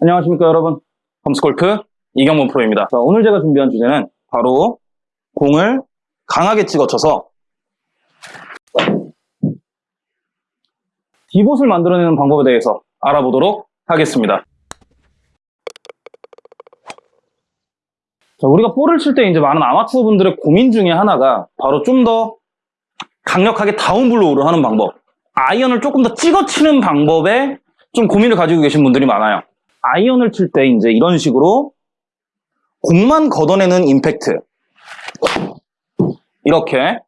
안녕하십니까 여러분. 범스골프 이경문 프로입니다. 자, 오늘 제가 준비한 주제는 바로 공을 강하게 찍어쳐서 divot을 만들어내는 방법에 대해서 알아보도록 하겠습니다. 자, 우리가 볼을 칠 때 이제 많은 아마추어 분들의 고민 중에 하나가 바로 좀 더 강력하게 down blow를 하는 방법 아이언을 조금 더 찍어치는 방법에 좀 고민을 가지고 계신 분들이 많아요 아이언을 칠 때 이제 이런 식으로 공만 걷어내는 임팩트 이렇게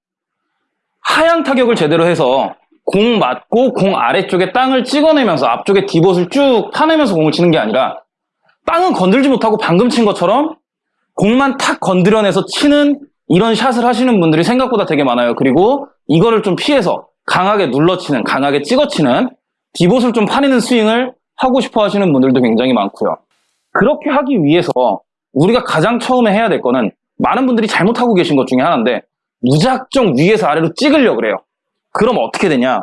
하향 타격을 제대로 해서 공 맞고 공 아래쪽에 땅을 찍어내면서 앞쪽에 디봇을 쭉 파내면서 공을 치는 게 아니라 땅은 건들지 못하고 방금 친 것처럼 공만 탁 건드려내서 치는 이런 샷을 하시는 분들이 생각보다 되게 많아요. 그리고 이거를 좀 피해서 강하게 눌러치는, 강하게 찍어치는 디봇을 좀 파내는 스윙을 하고 싶어 하시는 분들도 굉장히 많고요. 그렇게 하기 위해서 우리가 가장 처음에 해야 될 거는 많은 분들이 잘못하고 계신 것 중에 하나인데 무작정 위에서 아래로 찍으려고 그래요. 그럼 어떻게 되냐?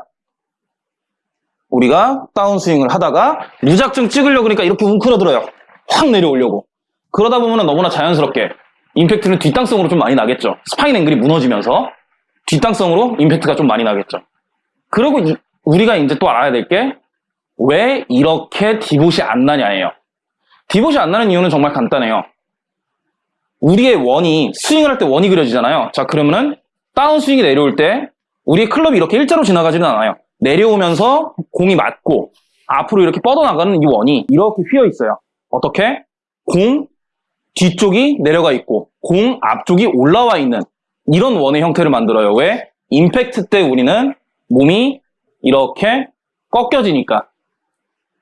우리가 다운스윙을 하다가 무작정 찍으려고 그러니까 이렇게 웅크러들어요. 확 내려오려고. 그러다 보면 너무나 자연스럽게 임팩트는 뒷땅성으로 좀 많이 나겠죠. spine angle이 무너지면서 뒷땅성으로 임팩트가 좀 많이 나겠죠. 그리고 이- 우리가 이제 또 알아야 될 게 왜 이렇게 divot이 안 나냐예요. divot이 안 나는 이유는 정말 간단해요. 우리의 원이 스윙을 할 때 원이 그려지잖아요. 자 그러면은 다운 스윙이 내려올 때 우리의 클럽이 이렇게 일자로 지나가지는 않아요. 내려오면서 공이 맞고 앞으로 이렇게 뻗어나가는 이 원이 이렇게 휘어 있어요. 어떻게? 공 뒤쪽이 내려가 있고 공 앞쪽이 올라와 있는 이런 원의 형태를 만들어요. 왜? 임팩트 때 우리는 몸이 이렇게 꺾여지니까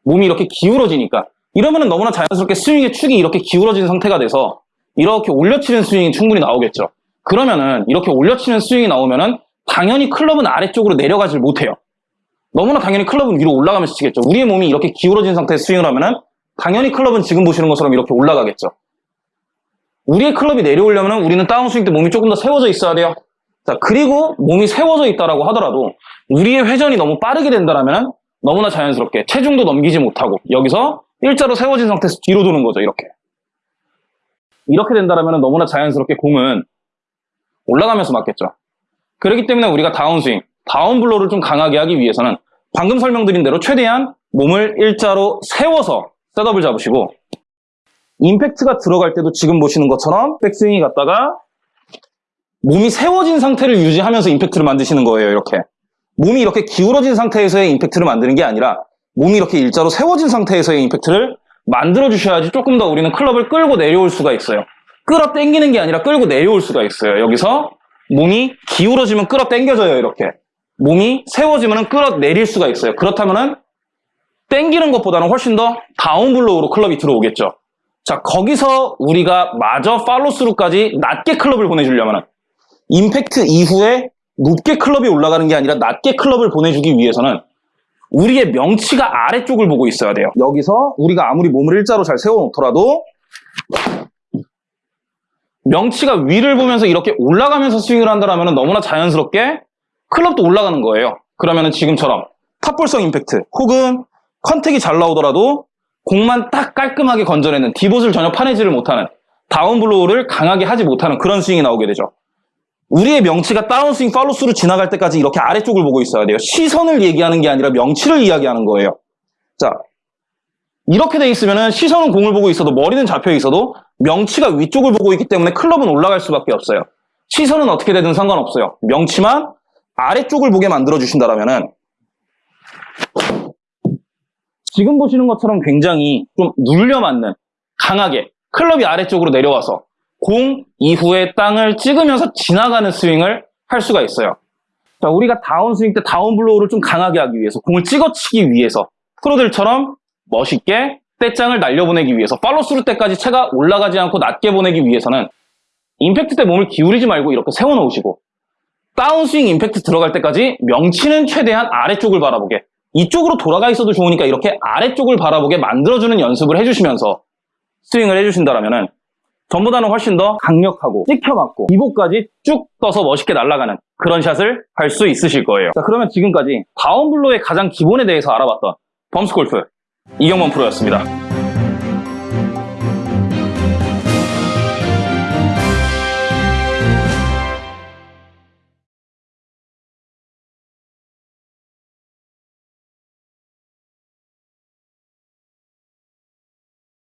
몸이 이렇게 기울어지니까 이러면은 너무나 자연스럽게 스윙의 축이 이렇게 기울어진 상태가 돼서 이렇게 올려치는 스윙이 충분히 나오겠죠. 그러면은 이렇게 올려치는 스윙이 나오면은 당연히 클럽은 아래쪽으로 내려가질 못해요. 너무나 당연히 클럽은 위로 올라가면서 치겠죠. 우리의 몸이 이렇게 기울어진 상태에서 스윙을 하면은 당연히 클럽은 지금 보시는 것처럼 이렇게 올라가겠죠. 우리의 클럽이 내려오려면 우리는 다운스윙 때 몸이 조금 더 세워져 있어야 돼요. 자, 그리고 몸이 세워져 있다라고 하더라도 우리의 회전이 너무 빠르게 된다라면 너무나 자연스럽게 체중도 넘기지 못하고 여기서 일자로 세워진 상태에서 뒤로 도는 거죠, 이렇게. 이렇게 된다라면 너무나 자연스럽게 공은 올라가면서 맞겠죠. 그렇기 때문에 우리가 다운스윙, 다운블로를 좀 강하게 하기 위해서는 방금 설명드린 대로 최대한 몸을 일자로 세워서 셋업을 잡으시고 임팩트가 들어갈 때도 지금 보시는 것처럼 백스윙이 갔다가 몸이 세워진 상태를 유지하면서 임팩트를 만드시는 거예요, 이렇게. 몸이 이렇게 기울어진 상태에서의 임팩트를 만드는 게 아니라 몸이 이렇게 일자로 세워진 상태에서의 임팩트를 만들어 주셔야지 조금 더 우리는 클럽을 끌고 내려올 수가 있어요. 끌어 당기는 게 아니라 끌고 내려올 수가 있어요. 여기서 몸이 기울어지면 끌어 당겨져요, 이렇게. 몸이 세워지면 끌어 내릴 수가 있어요. 그렇다면은 당기는 것보다는 훨씬 더 다운블로우로 클럽이 들어오겠죠. 자, 거기서 우리가 마저 팔로스루까지 낮게 클럽을 보내주려면 임팩트 이후에 높게 클럽이 올라가는 게 아니라 낮게 클럽을 보내주기 위해서는 우리의 명치가 아래쪽을 보고 있어야 돼요. 여기서 우리가 아무리 몸을 일자로 잘 세워놓더라도 명치가 위를 보면서 이렇게 올라가면서 스윙을 한다면 너무나 자연스럽게 클럽도 올라가는 거예요. 그러면 지금처럼 top ball성 임팩트 혹은 contact이 잘 나오더라도 공만 딱 깔끔하게 건져내는 divot을 전혀 파내지를 못하는 down blow를 강하게 하지 못하는 그런 스윙이 나오게 되죠. 우리의 명치가 다운스윙 follow through 지나갈 때까지 이렇게 아래쪽을 보고 있어야 돼요. 시선을 얘기하는 게 아니라 명치를 이야기하는 거예요. 자, 이렇게 돼 있으면 시선은 공을 보고 있어도 머리는 잡혀 있어도 명치가 위쪽을 보고 있기 때문에 클럽은 올라갈 수밖에 없어요. 시선은 어떻게 되든 상관없어요. 명치만 아래쪽을 보게 만들어 주신다라면은 지금 보시는 것처럼 굉장히 좀 눌려 맞는 강하게 클럽이 아래쪽으로 내려와서 공 이후에 땅을 찍으면서 지나가는 스윙을 할 수가 있어요. 자, 우리가 다운 스윙 때 down blow를 좀 강하게 하기 위해서 공을 찍어치기 위해서 프로들처럼 멋있게 뗏장을 날려보내기 위해서 follow through 때까지 채가 올라가지 않고 낮게 보내기 위해서는 임팩트 때 몸을 기울이지 말고 이렇게 세워놓으시고 다운스윙 임팩트 들어갈 때까지 명치는 최대한 아래쪽을 바라보게 이쪽으로 돌아가 있어도 좋으니까 이렇게 아래쪽을 바라보게 만들어주는 연습을 해주시면서 스윙을 해주신다면 전보다는 훨씬 더 강력하고 찍혀맞고 divot까지 쭉 떠서 멋있게 날아가는 그런 샷을 할 수 있으실 거예요. 자 그러면 지금까지 down blow의 가장 기본에 대해서 알아봤던 범스골프 이경범 프로였습니다.